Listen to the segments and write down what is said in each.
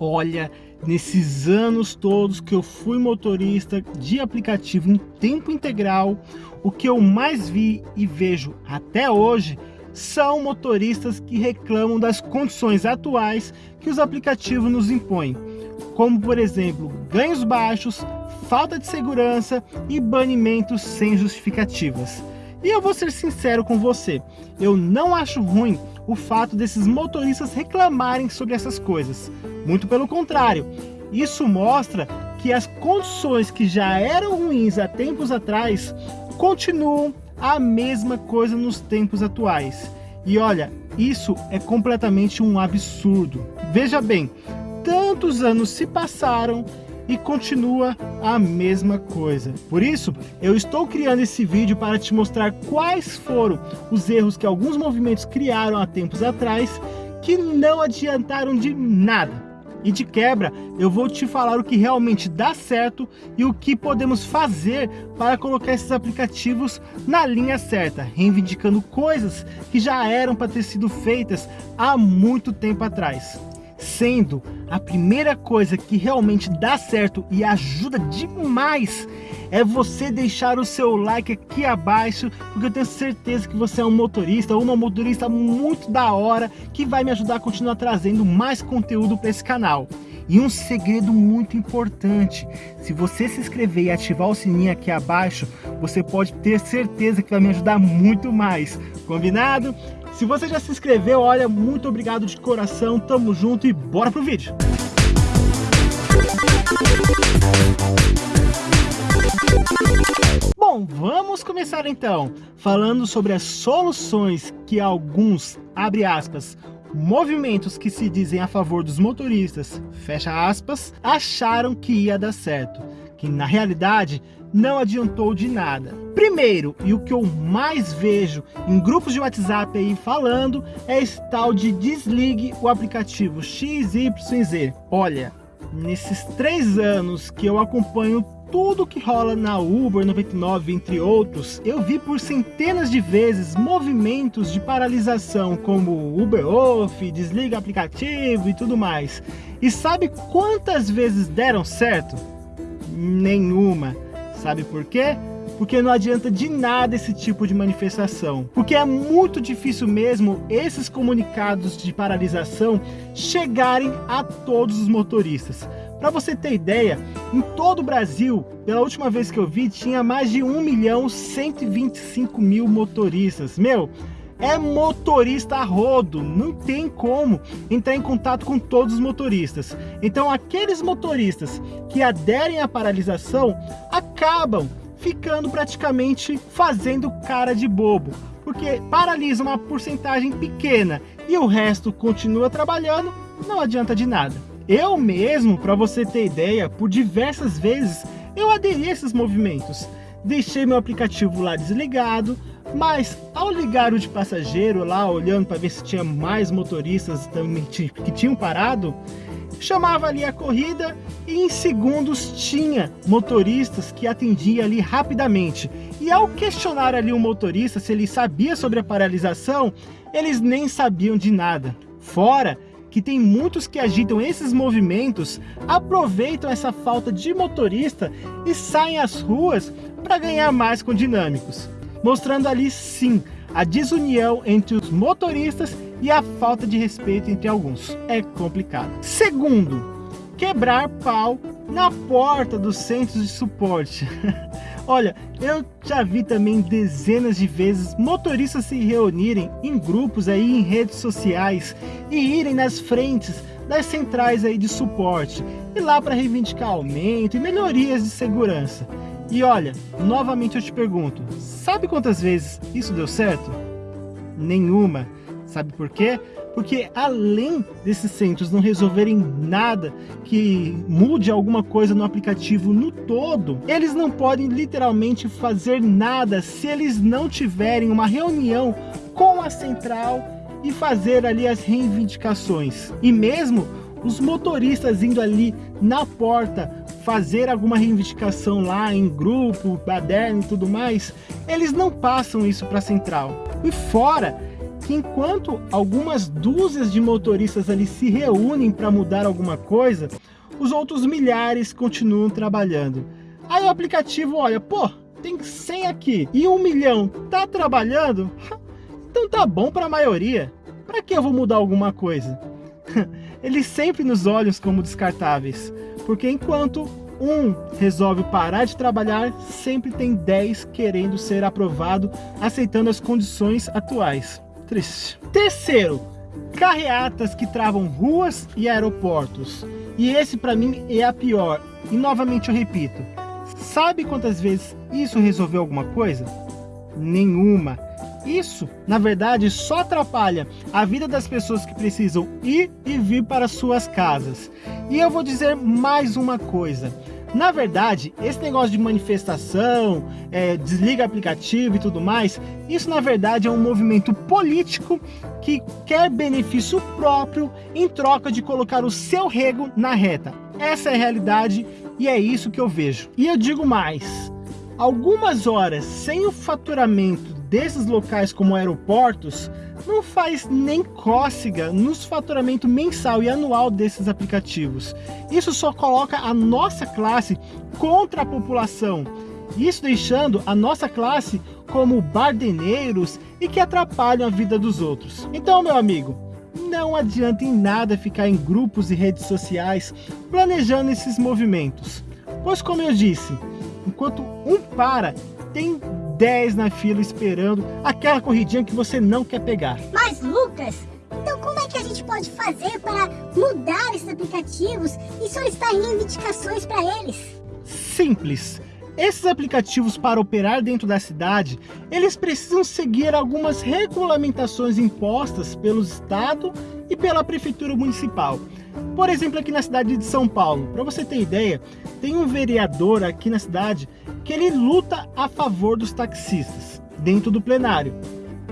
Olha, nesses anos todos que eu fui motorista de aplicativo em tempo integral, o que eu mais vi e vejo até hoje são motoristas que reclamam das condições atuais que os aplicativos nos impõem, como por exemplo, ganhos baixos, falta de segurança e banimentos sem justificativas. E eu vou ser sincero com você, eu não acho ruim o fato desses motoristas reclamarem sobre essas coisas. Muito pelo contrário, isso mostra que as condições que já eram ruins há tempos atrás continuam a mesma coisa nos tempos atuais. E olha, isso é completamente um absurdo. Veja bem, tantos anos se passaram e continua a mesma coisa. Por isso, eu estou criando esse vídeo para te mostrar quais foram os erros que alguns movimentos criaram há tempos atrás que não adiantaram de nada. E de quebra, eu vou te falar o que realmente dá certo e o que podemos fazer para colocar esses aplicativos na linha certa, reivindicando coisas que já eram para ter sido feitas há muito tempo atrás sendo a primeira coisa que realmente dá certo e ajuda demais é você deixar o seu like aqui abaixo, porque eu tenho certeza que você é um motorista ou uma motorista muito da hora que vai me ajudar a continuar trazendo mais conteúdo para esse canal. E um segredo muito importante, se você se inscrever e ativar o sininho aqui abaixo, você pode ter certeza que vai me ajudar muito mais, combinado? Se você já se inscreveu, olha, muito obrigado de coração, tamo junto e bora pro vídeo! Bom, vamos começar então, falando sobre as soluções que alguns, abre aspas, movimentos que se dizem a favor dos motoristas, fecha aspas, acharam que ia dar certo, que na realidade não adiantou de nada. Primeiro, e o que eu mais vejo em grupos de WhatsApp aí falando, é esse tal de desligue o aplicativo XYZ. Olha, nesses três anos que eu acompanho tudo que rola na Uber 99, entre outros, eu vi por centenas de vezes movimentos de paralisação como Uber Off, desliga aplicativo e tudo mais. E sabe quantas vezes deram certo? Nenhuma. Sabe por quê? Porque não adianta de nada esse tipo de manifestação. Porque é muito difícil mesmo esses comunicados de paralisação chegarem a todos os motoristas. Para você ter ideia, em todo o Brasil, pela última vez que eu vi, tinha mais de 1 milhão 125 mil motoristas. Meu, é motorista a rodo, não tem como entrar em contato com todos os motoristas. Então aqueles motoristas que aderem à paralisação acabam ficando praticamente fazendo cara de bobo, porque paralisa uma porcentagem pequena e o resto continua trabalhando, não adianta de nada. Eu mesmo, para você ter ideia, por diversas vezes eu aderi a esses movimentos. Deixei meu aplicativo lá desligado, mas ao ligar o de passageiro lá, olhando para ver se tinha mais motoristas também que tinham parado, chamava ali a corrida e em segundos tinha motoristas que atendiam ali rapidamente. E ao questionar ali o motorista se ele sabia sobre a paralisação, eles nem sabiam de nada. Fora que tem muitos que agitam esses movimentos, aproveitam essa falta de motorista e saem às ruas para ganhar mais com dinâmicos mostrando ali sim a desunião entre os motoristas e a falta de respeito entre alguns. É complicado. Segundo, quebrar pau na porta dos centros de suporte. Olha, eu já vi também dezenas de vezes motoristas se reunirem em grupos aí em redes sociais e irem nas frentes das centrais aí de suporte e lá para reivindicar aumento e melhorias de segurança. E olha, novamente eu te pergunto, sabe quantas vezes isso deu certo? Nenhuma. Sabe por quê? Porque além desses centros não resolverem nada que mude alguma coisa no aplicativo no todo, eles não podem literalmente fazer nada se eles não tiverem uma reunião com a central e fazer ali as reivindicações. E mesmo os motoristas indo ali na porta fazer alguma reivindicação lá em grupo, baderno e tudo mais, eles não passam isso para a central. E fora que enquanto algumas dúzias de motoristas ali se reúnem para mudar alguma coisa, os outros milhares continuam trabalhando. Aí o aplicativo olha, pô, tem 100 aqui e um milhão tá trabalhando? Então tá bom para a maioria. Para que eu vou mudar alguma coisa? Eles sempre nos olham como descartáveis, porque enquanto um resolve parar de trabalhar, sempre tem 10 querendo ser aprovado, aceitando as condições atuais. Triste. Terceiro, carreatas que travam ruas e aeroportos. E esse para mim é a pior. E novamente eu repito, sabe quantas vezes isso resolveu alguma coisa? Nenhuma. Isso, na verdade, só atrapalha a vida das pessoas que precisam ir e vir para suas casas. E eu vou dizer mais uma coisa. Na verdade, esse negócio de manifestação, é, desliga aplicativo e tudo mais, isso na verdade é um movimento político que quer benefício próprio em troca de colocar o seu rego na reta. Essa é a realidade e é isso que eu vejo. E eu digo mais, algumas horas sem o faturamento desses locais como aeroportos, não faz nem cócega no faturamento mensal e anual desses aplicativos. Isso só coloca a nossa classe contra a população, isso deixando a nossa classe como bardeneiros e que atrapalham a vida dos outros. Então, meu amigo, não adianta em nada ficar em grupos e redes sociais planejando esses movimentos. Pois como eu disse, enquanto um para, tem 10 na fila esperando aquela corridinha que você não quer pegar. Mas Lucas, então como é que a gente pode fazer para mudar esses aplicativos e solicitar reivindicações para eles? Simples. Esses aplicativos para operar dentro da cidade, eles precisam seguir algumas regulamentações impostas pelo Estado e pela Prefeitura Municipal. Por exemplo, aqui na cidade de São Paulo, para você ter ideia, tem um vereador aqui na cidade que ele luta a favor dos taxistas dentro do plenário.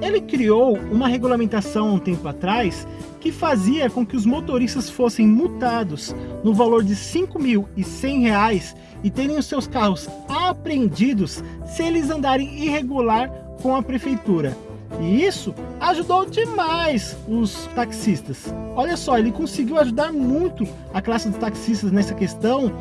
Ele criou uma regulamentação há um tempo atrás que fazia com que os motoristas fossem multados no valor de R$ 5.100 e terem os seus carros apreendidos se eles andarem irregular com a prefeitura. E isso ajudou demais os taxistas. Olha só, ele conseguiu ajudar muito a classe dos taxistas nessa questão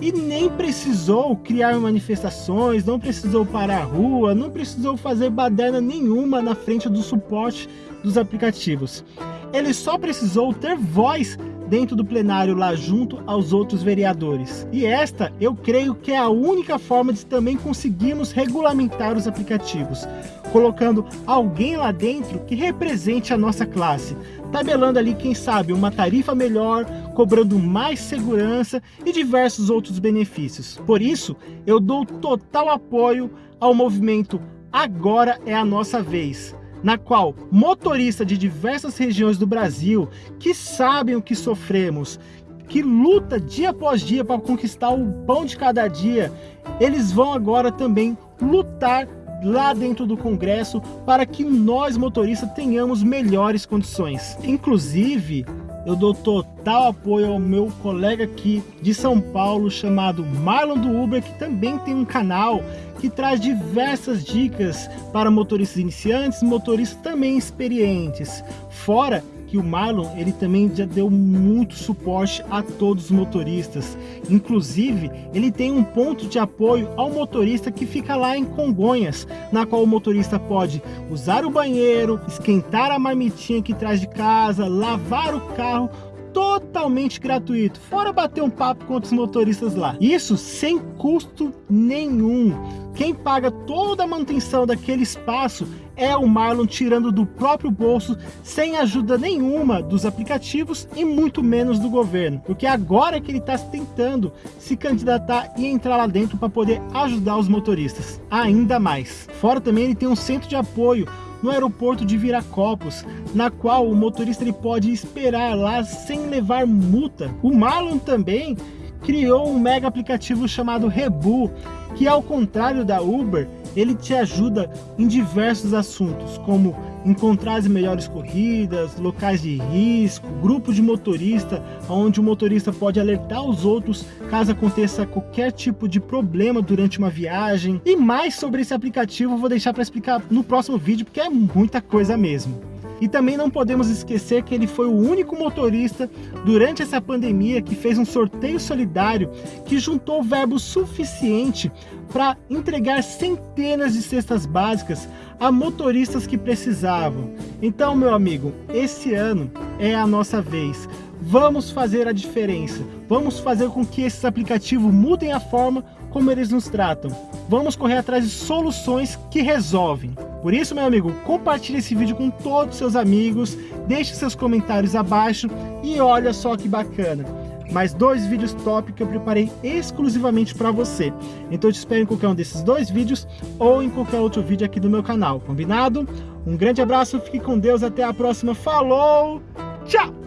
e nem precisou criar manifestações, não precisou parar a rua, não precisou fazer baderna nenhuma na frente do suporte dos aplicativos. Ele só precisou ter voz dentro do plenário lá junto aos outros vereadores. E esta, eu creio que é a única forma de também conseguirmos regulamentar os aplicativos, colocando alguém lá dentro que represente a nossa classe, tabelando ali, quem sabe, uma tarifa melhor, cobrando mais segurança e diversos outros benefícios. Por isso, eu dou total apoio ao movimento Agora é a Nossa Vez, na qual motoristas de diversas regiões do Brasil que sabem o que sofremos, que luta dia após dia para conquistar o pão de cada dia, eles vão agora também lutar lá dentro do Congresso para que nós motoristas tenhamos melhores condições. Inclusive, eu dou total apoio ao meu colega aqui de São Paulo chamado Marlon do Uber, que também tem um canal que traz diversas dicas para motoristas iniciantes motoristas também experientes. Fora que o Marlon ele também já deu muito suporte a todos os motoristas. Inclusive, ele tem um ponto de apoio ao motorista que fica lá em Congonhas, na qual o motorista pode usar o banheiro, esquentar a marmitinha que traz de casa, lavar o carro, totalmente gratuito, fora bater um papo com outros motoristas lá. Isso sem custo nenhum. Quem paga toda a manutenção daquele espaço é o Marlon tirando do próprio bolso, sem ajuda nenhuma dos aplicativos e muito menos do governo, porque agora é que ele está tentando se candidatar e entrar lá dentro para poder ajudar os motoristas ainda mais. Fora também ele tem um centro de apoio no aeroporto de Viracopos, na qual o motorista ele pode esperar lá sem levar multa. O Marlon também criou um mega aplicativo chamado Rebu, que ao contrário da Uber, ele te ajuda em diversos assuntos, como encontrar as melhores corridas, locais de risco, grupos de motorista, onde o motorista pode alertar os outros caso aconteça qualquer tipo de problema durante uma viagem. E mais sobre esse aplicativo eu vou deixar para explicar no próximo vídeo, porque é muita coisa mesmo. E também não podemos esquecer que ele foi o único motorista durante essa pandemia que fez um sorteio solidário que juntou verbo suficiente para entregar centenas de cestas básicas a motoristas que precisavam. Então, meu amigo, esse ano é a nossa vez. Vamos fazer a diferença. Vamos fazer com que esses aplicativos mudem a forma como eles nos tratam. Vamos correr atrás de soluções que resolvem. Por isso, meu amigo, compartilhe esse vídeo com todos os seus amigos, deixe seus comentários abaixo e olha só que bacana mais dois vídeos top que eu preparei exclusivamente para você. Então eu te espero em qualquer um desses dois vídeos ou em qualquer outro vídeo aqui do meu canal, combinado? Um grande abraço, fique com Deus, até a próxima, falou, tchau!